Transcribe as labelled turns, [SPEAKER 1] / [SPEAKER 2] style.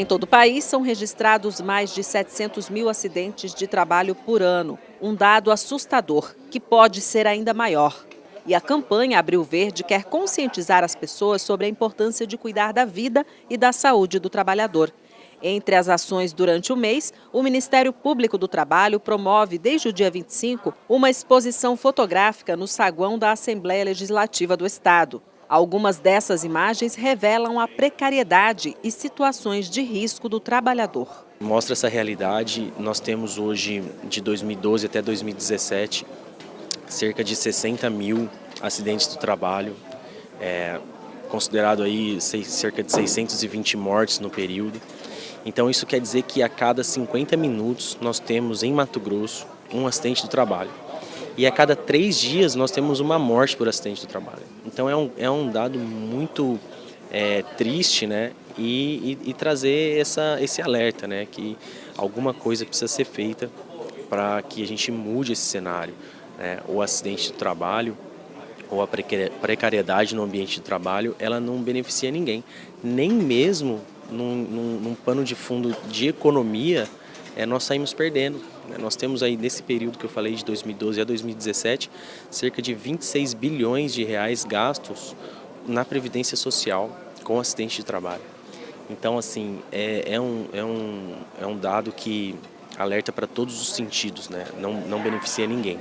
[SPEAKER 1] Em todo o país, são registrados mais de 700 mil acidentes de trabalho por ano. Um dado assustador, que pode ser ainda maior. E a campanha Abril Verde quer conscientizar as pessoas sobre a importância de cuidar da vida e da saúde do trabalhador. Entre as ações durante o mês, o Ministério Público do Trabalho promove, desde o dia 25, uma exposição fotográfica no saguão da Assembleia Legislativa do Estado. Algumas dessas imagens revelam a precariedade e situações de risco do trabalhador.
[SPEAKER 2] Mostra essa realidade. Nós temos hoje, de 2012 até 2017, cerca de 60 mil acidentes do trabalho, é, considerado aí cerca de 620 mortes no período. Então isso quer dizer que a cada 50 minutos nós temos em Mato Grosso um acidente do trabalho e a cada três dias nós temos uma morte por acidente do trabalho. Então é um, é um dado muito é, triste né? E, e, e, trazer essa, esse alerta, né? que alguma coisa precisa ser feita para que a gente mude esse cenário. Né? O acidente do trabalho ou a precariedade no ambiente de trabalho, ela não beneficia ninguém, nem mesmo num, num, num pano de fundo de economia, é, nós saímos perdendo. Né? Nós temos aí, nesse período que eu falei, de 2012 a 2017, cerca de 26 bilhões de reais gastos na Previdência Social com acidente de trabalho. Então, assim, é, é, um, é, um, é um dado que alerta para todos os sentidos, né? não, não beneficia ninguém.